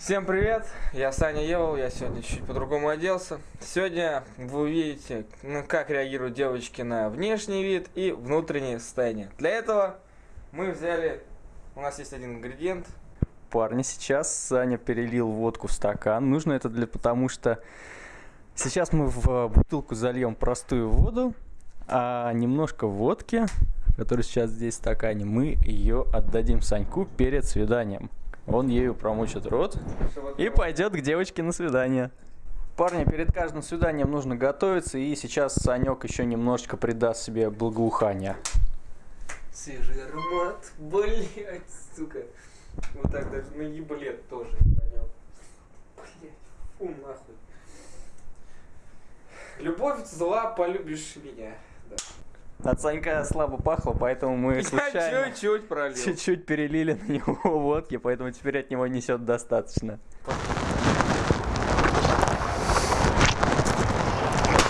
Всем привет, я Саня Евол, я сегодня чуть по-другому оделся. Сегодня вы увидите, ну, как реагируют девочки на внешний вид и внутреннее состояние. Для этого мы взяли, у нас есть один ингредиент. Парни, сейчас Саня перелил водку в стакан. Нужно это для потому что сейчас мы в бутылку зальем простую воду, а немножко водки, которая сейчас здесь в стакане, мы ее отдадим Саньку перед свиданием. Он ею промочит рот и пойдет к девочке на свидание. Парни, перед каждым свиданием нужно готовиться, и сейчас Санек еще немножечко придаст себе благоухание. Свежий аромат, блять, сука. Вот так даже на еблет тоже понял. Блять, фу нахуй. Любовь зла, полюбишь меня. От Санька слабо пахло, поэтому мы случайно чуть-чуть пролил. чуть-чуть перелили на него водки, поэтому теперь от него несет достаточно.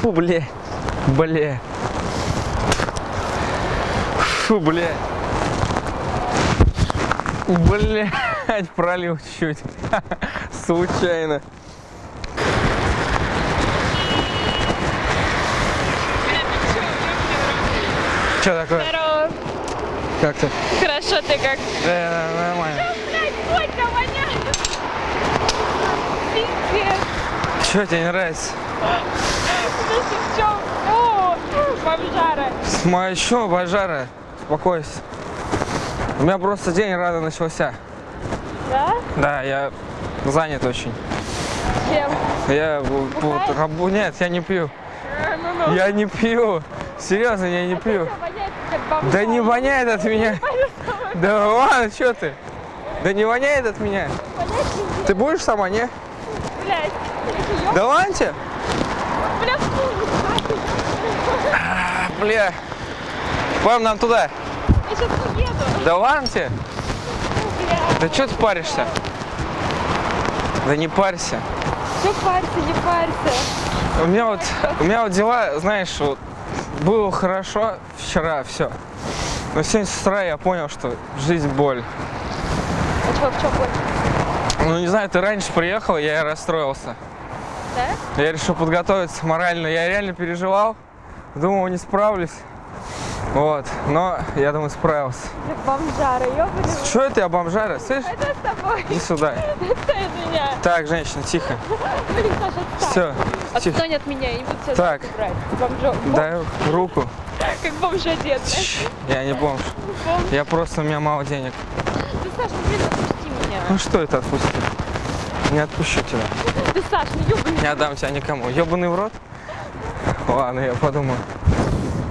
Фу, бля. Бля. Фу, бля. Блять, пролил чуть-чуть. Случайно. Что такое? Здорово. Как ты? Хорошо, ты как? Да, нормально. Воняет. Пиздец. Что тебе не нравится? Бомжара. Моя еще божара. Успокойся. У меня просто день рано начался. Да? Да, я занят очень. Чем? Я вот, нет, я не пью. А, ну. Я не пью. Серьезно, я не пью. Да не воняет от меня. Да ладно, что ты? Да не воняет от меня. Ты будешь сама, не? Ёб- Да ладно тебе? Бля, А. Пойдем нам туда. я сейчас уеду. Да ладно тебе? Да что ты паришься? Да не парься. Что парься, не парься. У меня вот, у меня вот дела, знаешь, вот было хорошо вчера, все. Но сегодня с утра я понял, что жизнь боль. А что, в чем боль? Ну не знаю, ты раньше приехал, я и расстроился. Да? Я решил подготовиться морально. Я реально переживал, думал, не справлюсь. Вот, но я думаю, справился. Как бомжара, ёбаный. Что это я бомжара? Слышь? Это с тобой. Иди сюда. Это от меня. Так, женщина, тихо. Блин, Саша. Все, тихо. Отстань от меня, я не буду тебя Так. брать. Бомжо... бом- Дай руку. Как бомж одет. Я не бомж. Бомж. Я просто, у меня мало денег. Ты, Саша, блин, отпусти меня. Ну что это отпусти? Не отпущу тебя. Ты, Саш, ну ёбаный. Не отдам тебя никому. Ебаный в рот? Ладно, я подумаю.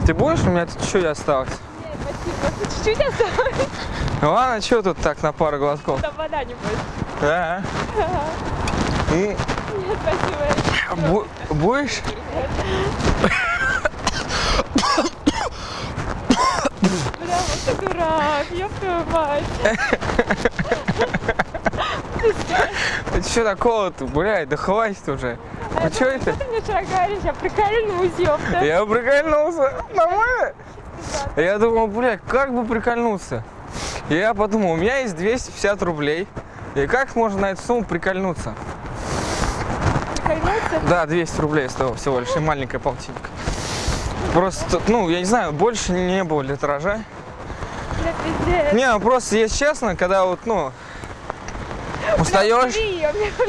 Ты будешь? У меня тут чуть осталось. Нет, спасибо. Чуть-чуть осталось. Ну Ладно, что тут так на пару глотков? Там вода не будет. Да. М, Нет, спасибо. бу- Будешь? Бля, вот ты дурак. Ёб твою мать. Ты что такого-то, блядь, да хватит уже. Ну что это? Ты мне вчера говоришь? Я прикольнусь, ёпта. Я прикольнулся. Нормально? Я думал, блядь, как бы прикольнуться? И я подумал, у меня есть 250 рублей. И как можно на эту сумму прикольнуться? Прикольнуться? Да, 200 рублей стоило всего лишь, и маленькая полтинник. Просто, ну, я не знаю, больше не было литража. Не, ну просто, если честно, когда вот, ну, устаешь,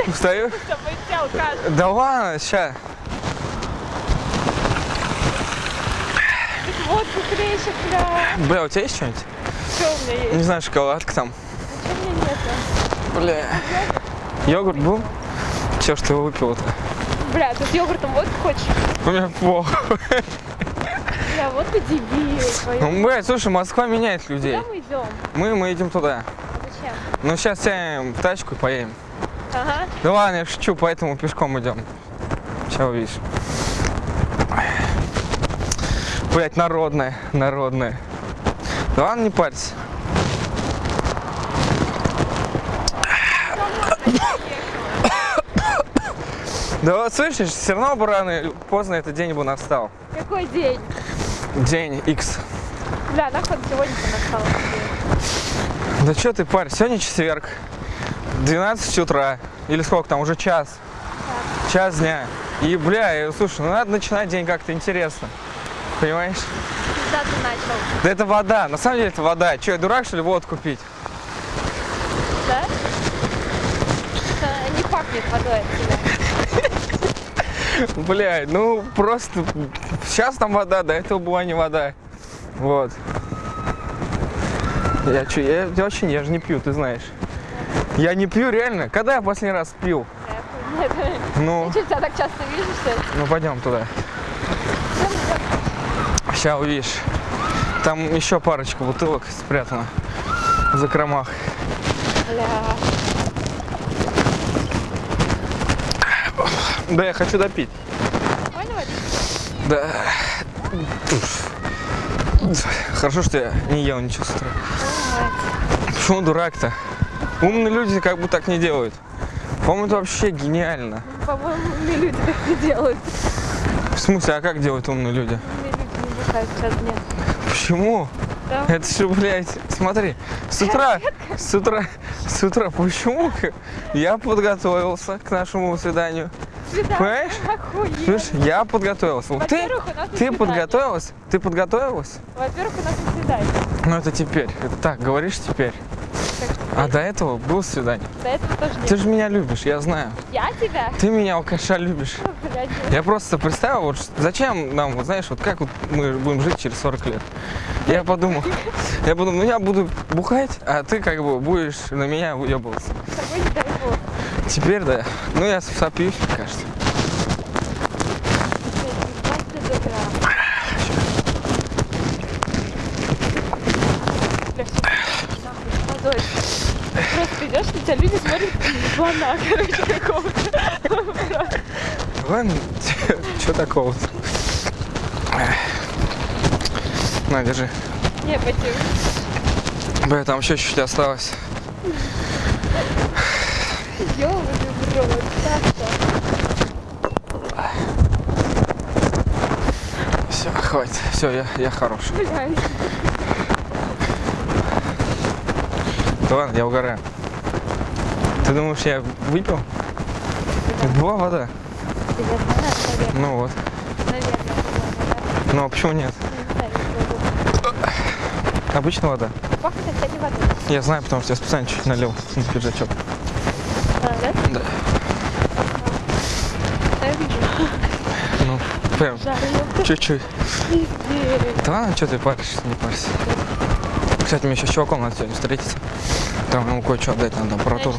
устаешь. Да ладно. Тут водку хлещет, бля. Бля, у тебя есть что-нибудь? Что у меня есть? Не знаю, шоколадка там. Что у меня нету? Бля. Йогурт был? Че ж ты его выпила-то? Бля, тут йогуртом водку хочешь? У меня плохо. Бля, вот ты дебил. Ну, блядь, слушай, Москва меняет людей. Куда мы идем? Мы, мы идем туда. Ну, сейчас сядем в тачку и поедем. Ага. Да ладно, я шучу, поэтому пешком идем. Сейчас увидишь. Блять, народная, народная. Да ладно, не парься. Да вот слышишь, все равно бы рано или поздно этот день бы настал. Какой день? День X. Бля, нахуй сегодня настал. Да что ты, парень, сегодня четверг. 12 утра. Или сколько там, уже час. Час дня. И, бля, я- слушай, ну надо начинать день как-то интересно. Понимаешь? Когда ты начал? Да это вода. На самом деле это вода. Че, я дурак, что ли, водку пить? Да? Это не пахнет водой от тебя. Бля, ну просто сейчас там вода, до этого была не вода. Вот. Я че, я, я вообще я же не пью, ты знаешь. Я не пью реально. Когда я последний раз пил? Нет, Ну, я что, тебя так часто вижу, что ли? ну пойдем туда. Сейчас увидишь. Там еще парочка бутылок спрятана в закромах. Бля. Да, я хочу допить. Понял? Да. Хорошо, что я не ел ничего с утра. Почему дурак-то? Умные люди как бы так не делают. По-моему, это вообще гениально. По-моему, умные люди так не делают. В смысле, а как делают умные люди? Умные люди не бухают час дня. Почему? Да? Это же, блядь, смотри, с утра, с утра, с утра, почему я подготовился к нашему свиданию? Свидание. Понимаешь? Охуенно. Слушай, я подготовился. Ты, ты подготовилась? Ты подготовилась? Во-первых, у нас на свидание. Ну это теперь, это так, говоришь теперь. А до этого было свидание. до этого тоже нет. Ты же меня любишь, я знаю. Я тебя? Ты меня, алкаша, любишь. Блядь, Я просто представил, вот зачем нам, вот знаешь, вот как вот мы будем жить через 40 лет. Я подумал, я подумал, ну я буду бухать, а ты как бы будешь на меня уебываться. с тобой не. Теперь да. Ну я сопьюсь, мне кажется. Просто идешь, на тебя люди смотрят, как на слона, короче, какого-то. Ладно, что такого-то? На, держи. Не, пойти. Бля, там еще чуть-чуть осталось. Ёбаный в рот, Саша. Все, хватит. Все, я, я хорош. Блядь. Да ладно, я угораю. Ты думаешь, я выпил? Это была вода. Да знаю. Ну вот. Наверное, Ну а почему нет? да. Обычная вода. Пахнет, кстати, водой. Я знаю, потому что я специально чуть налил на пиджачок. Да? Я вижу. Ну, прям чуть-чуть. Да ладно, что ты паришься, не парься. Кстати, мне еще с чуваком надо сегодня встретиться. Там ему кое-что отдать надо, аппаратуру.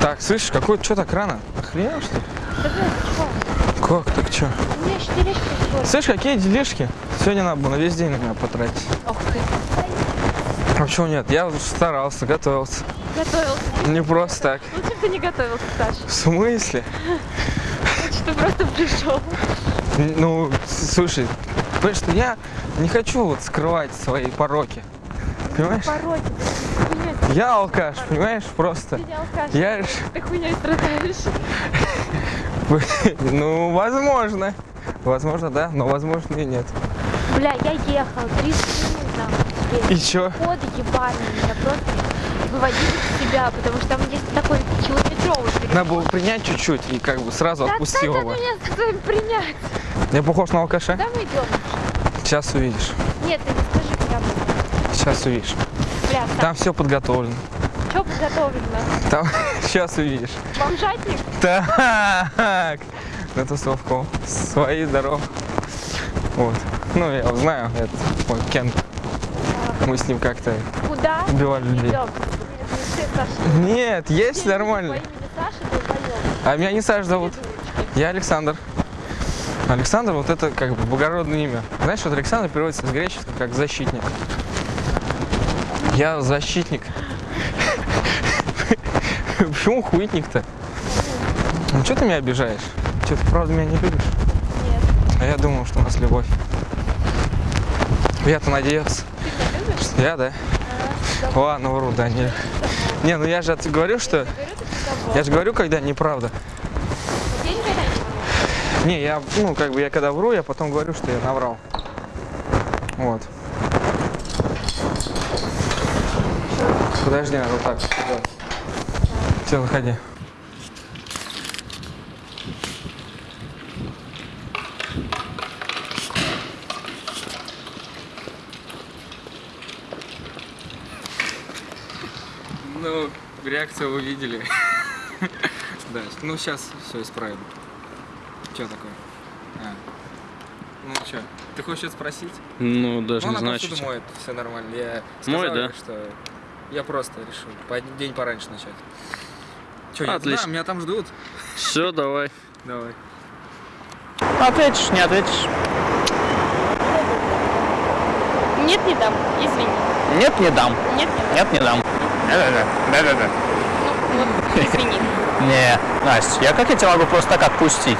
Так, слышишь, какой, что так рано? Охренел, что ли? Да? Как, так что? У меня еще тележка скоро. Слышь, какие делишки? Сегодня надо было на весь день на меня потратить. Ох ты. А почему нет? Я старался, готовился. Готовился. Не просто так. Лучше бы ты не готовился, Саша. В смысле? Лучше ты просто пришел. Ну, слушай, понимаешь, что я не хочу вот скрывать свои пороки. Понимаешь? Пороки, ты Я алкаш, понимаешь, просто. Ты не алкаш. Я ж- Ты хуйней страдаешь. Ну, возможно. Возможно, да, но возможно и нет. Бля, я ехал 30 минут там. И чё? Ходы ебали меня просто выводили из себя, потому что там есть такой километровый переход. Надо было принять чуть-чуть и как бы сразу Да отпустил отстань его. от меня с своим принять. Я похож на алкаша? Куда мы идем? Сейчас увидишь. Нет, ты не скажи прямо. Сейчас увидишь. Бля, Там все подготовлено. что подготовлено? Там сейчас увидишь. Бомжатник? Так, на тусовку. Свои здоров. Вот. Ну, я знаю, это мой Кен. Мы с ним как-то Куда? убивали людей. Идем. Нет, Саша. Есть люди нормально. Саша. А меня не Саш зовут. Я Александр. Александр, вот это как бы благородное имя. Знаешь, вот Александр переводится с греческого как защитник. Я защитник. Почему хуитник-то? Ну что ты меня обижаешь? Что, ты правда меня не любишь? Нет. А я думал, что у нас любовь. Я-то надеялся. Я, да? Ладно, вру, да, не. Не, ну я же говорю, что... Я же говорю, когда неправда. Не я, ну, как бы я когда вру, я потом говорю, что я наврал. Вот. Подожди, надо вот так. Все, заходи. Ну, реакцию вы видели. Да, ну сейчас все исправим. Че такое? А. Ну что, ты хочешь что-то спросить? Ну, даже ну, не знаю, что- моет, все нормально. Я сказал Моет, да? что я просто решил по- день пораньше начать. Че, Отлично. туда? Меня там ждут. Все, давай. Давай. Ответишь, не ответишь? Нет, не дам. Извини. Нет, не дам. Нет, не дам. Нет, не дам. Да-да-да. Ну, вот, извини. Не, Настя, я как я тебя могу просто так отпустить?